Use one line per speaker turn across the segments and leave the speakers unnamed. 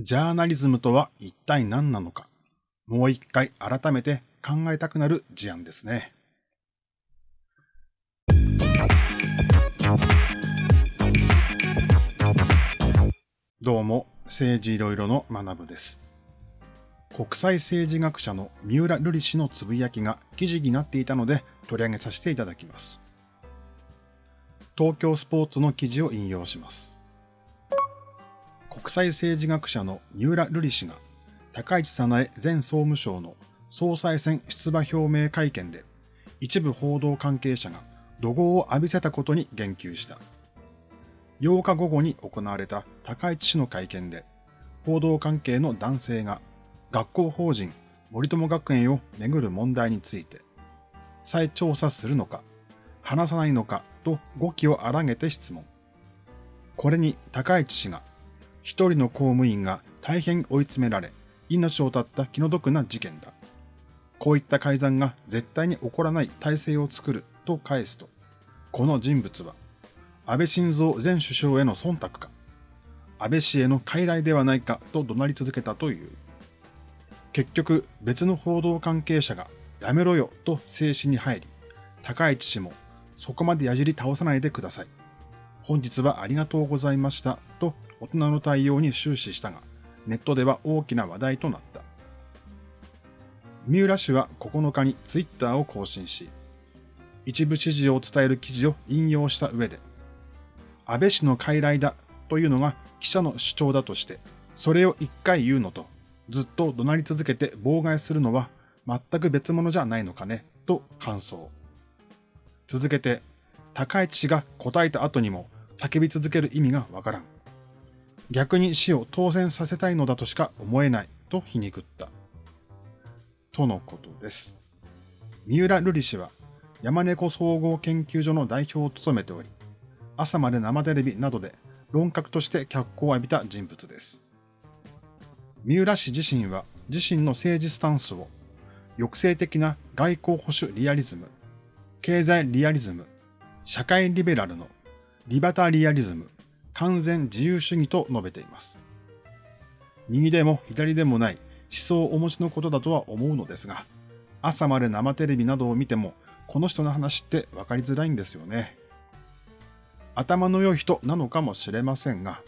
ジャーナリズムとは一体何なのか、もう一回改めて考えたくなる事案ですね。どうも、政治いろいろの学部です。国際政治学者の三浦瑠麗氏のつぶやきが記事になっていたので取り上げさせていただきます。東京スポーツの記事を引用します。国際政治学者の三浦瑠麗氏が高市早苗前総務省の総裁選出馬表明会見で一部報道関係者が怒号を浴びせたことに言及した。8日午後に行われた高市氏の会見で報道関係の男性が学校法人森友学園をめぐる問題について再調査するのか話さないのかと語気を荒げて質問。これに高市氏が一人の公務員が大変追い詰められ、命を絶った気の毒な事件だ。こういった改ざんが絶対に起こらない体制を作ると返すと、この人物は、安倍晋三前首相への忖度か、安倍氏への傀儡ではないかと怒鳴り続けたという。結局、別の報道関係者が、やめろよと静止に入り、高市氏も、そこまで矢尻倒さないでください。本日はありがとうございましたと大人の対応に終始したが、ネットでは大きな話題となった。三浦氏は9日にツイッターを更新し、一部指示を伝える記事を引用した上で、安倍氏の傀儡だというのが記者の主張だとして、それを一回言うのと、ずっと怒鳴り続けて妨害するのは全く別物じゃないのかね、と感想。続けて、高市氏が答えた後にも叫び続ける意味がわからん。逆に死を当選させたいのだとしか思えないと皮肉った。とのことです。三浦瑠麗氏は山猫総合研究所の代表を務めており、朝まで生テレビなどで論客として脚光を浴びた人物です。三浦氏自身は自身の政治スタンスを抑制的な外交保守リアリズム、経済リアリズム、社会リベラルのリバタリアリズム、完全自由主義と述べています。右でも左でもない思想をお持ちのことだとは思うのですが、朝まで生テレビなどを見ても、この人の話って分かりづらいんですよね。頭の良い人なのかもしれませんが、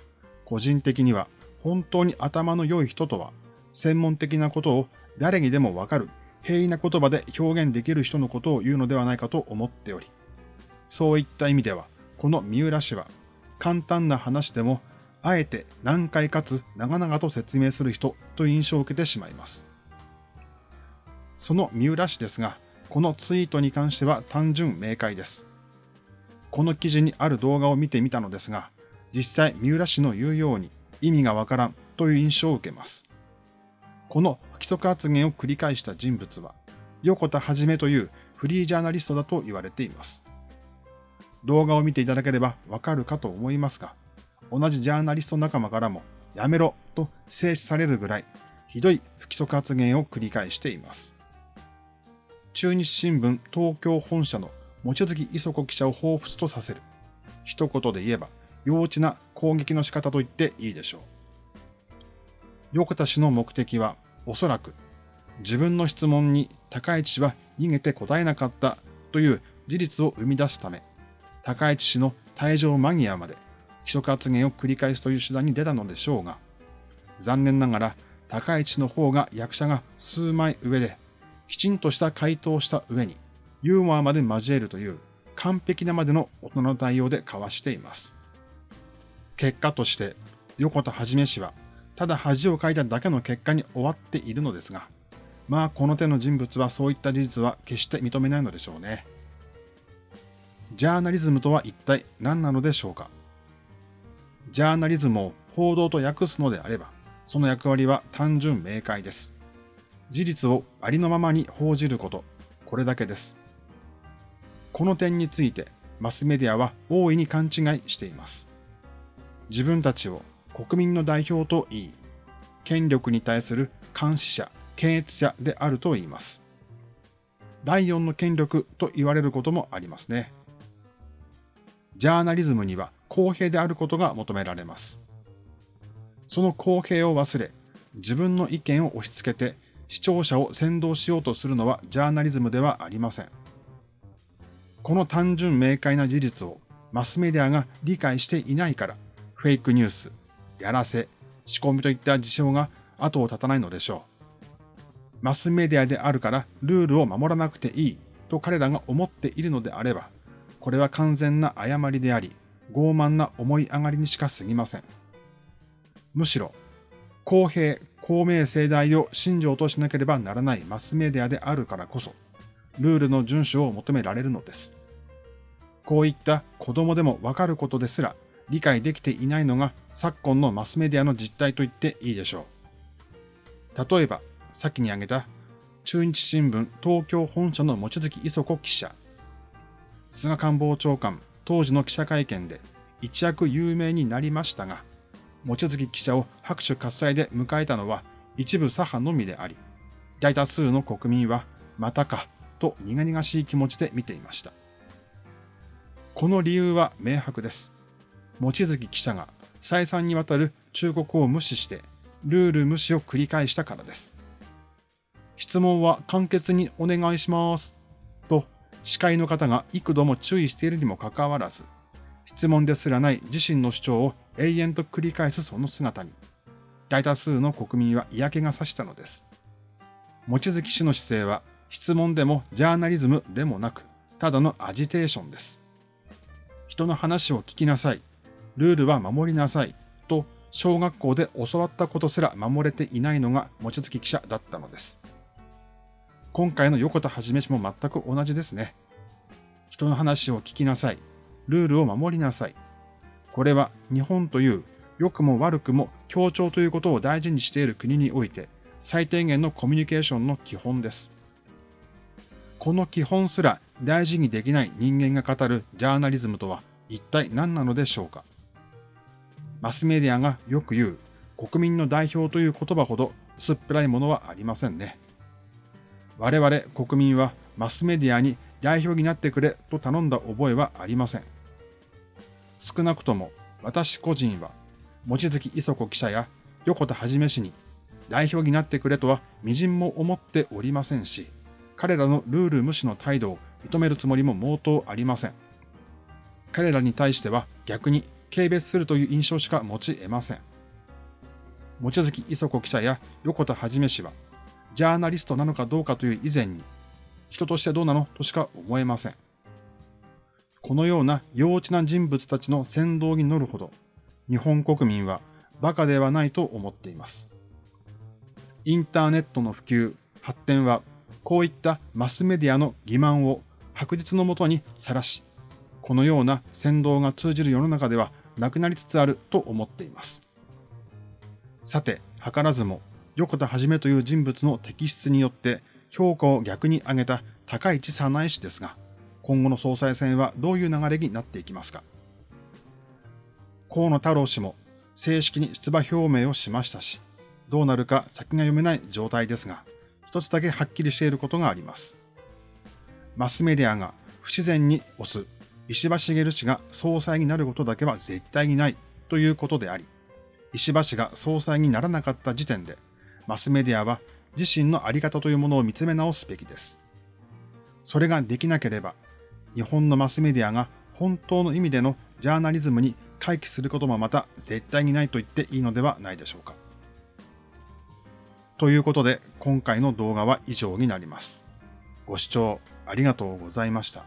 個人的には本当に頭の良い人とは、専門的なことを誰にでもわかる平易な言葉で表現できる人のことを言うのではないかと思っており、そういった意味では、この三浦氏は簡単な話でも、あえて難解かつ長々と説明する人と印象を受けてしまいます。その三浦氏ですが、このツイートに関しては単純明快です。この記事にある動画を見てみたのですが、実際三浦氏の言うように意味がわからんという印象を受けます。この不規則発言を繰り返した人物は、横田はじめというフリージャーナリストだと言われています。動画を見ていただければわかるかと思いますが、同じジャーナリスト仲間からもやめろと制止されるぐらいひどい不規則発言を繰り返しています。中日新聞東京本社の望月磯子記者を彷彿とさせる。一言で言えば、幼稚な攻撃の仕方と言っていいでしょう。横田氏の目的は、おそらく、自分の質問に高市氏は逃げて答えなかったという事実を生み出すため、高市氏の退場間際まで規則発言を繰り返すという手段に出たのでしょうが、残念ながら高市の方が役者が数枚上で、きちんとした回答をした上に、ユーモアまで交えるという完璧なまでの大人の対応で交わしています。結果として、横田はじめ氏は、ただ恥をかいただけの結果に終わっているのですが、まあこの手の人物はそういった事実は決して認めないのでしょうね。ジャーナリズムとは一体何なのでしょうか？ジャーナリズムを報道と訳すのであれば、その役割は単純明快です。事実をありのままに報じること、これだけです。この点について、マスメディアは大いに勘違いしています。自分たちを国民の代表と言い、権力に対する監視者、検閲者であると言います。第四の権力と言われることもありますね。ジャーナリズムには公平であることが求められます。その公平を忘れ、自分の意見を押し付けて視聴者を先導しようとするのはジャーナリズムではありません。この単純明快な事実をマスメディアが理解していないから、フェイクニュース、やらせ、仕込みといった事象が後を絶たないのでしょう。マスメディアであるからルールを守らなくていいと彼らが思っているのであれば、これは完全な誤りであり、傲慢な思い上がりにしか過ぎません。むしろ、公平、公明正大を信条としなければならないマスメディアであるからこそ、ルールの遵守を求められるのです。こういった子供でもわかることですら理解できていないのが昨今のマスメディアの実態と言っていいでしょう。例えば、先に挙げた中日新聞東京本社の望月磯子記者。菅官房長官当時の記者会見で一躍有名になりましたが、望月記者を拍手喝采で迎えたのは一部左派のみであり、大多数の国民はまたかと苦々しい気持ちで見ていました。この理由は明白です。望月記者が再三にわたる忠告を無視してルール無視を繰り返したからです。質問は簡潔にお願いします。司会の方が幾度も注意しているにもかかわらず、質問ですらない自身の主張を永遠と繰り返すその姿に、大多数の国民は嫌気がさしたのです。望月氏の姿勢は質問でもジャーナリズムでもなく、ただのアジテーションです。人の話を聞きなさい。ルールは守りなさい。と、小学校で教わったことすら守れていないのが望月記者だったのです。今回の横田はじめ氏も全く同じですね。人の話を聞きなさい。ルールを守りなさい。これは日本という良くも悪くも協調ということを大事にしている国において最低限のコミュニケーションの基本です。この基本すら大事にできない人間が語るジャーナリズムとは一体何なのでしょうかマスメディアがよく言う国民の代表という言葉ほど薄っぺらいものはありませんね。我々国民はマスメディアに代表になってくれと頼んだ覚えはありません。少なくとも私個人は望月磯子記者や横田はじめ氏に代表になってくれとは微塵も思っておりませんし、彼らのルール無視の態度を認めるつもりも毛頭ありません。彼らに対しては逆に軽蔑するという印象しか持ち得ません。望月磯子記者や横田はじめ氏は、ジャーナリストなのかどうかという以前に、人としてどうなの？としか思えません。このような幼稚な人物たちの先導に乗るほど、日本国民は馬鹿ではないと思っています。インターネットの普及、発展は、こういったマスメディアの欺瞞を白日のもとにさらし、このような先導が通じる世の中ではなくなりつつあると思っています。さて、図らずも、横田はじめという人物の摘出によって評価を逆に上げた高市早苗氏ですが、今後の総裁選はどういう流れになっていきますか？河野太郎氏も正式に出馬表明をしましたし、どうなるか先が読めない状態ですが、一つだけはっきりしていることがあります。マスメディアが不自然に押す石破茂氏が総裁になることだけは絶対にないということであり、石破氏が総裁にならなかった時点で、マスメディアは自身のあり方というものを見つめ直すべきです。それができなければ、日本のマスメディアが本当の意味でのジャーナリズムに回帰することもまた絶対にないと言っていいのではないでしょうか。ということで、今回の動画は以上になります。ご視聴ありがとうございました。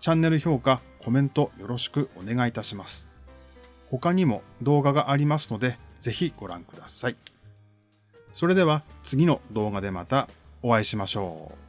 チャンネル評価、コメントよろしくお願いいたします。他にも動画がありますので、ぜひご覧ください。それでは次の動画でまたお会いしましょう。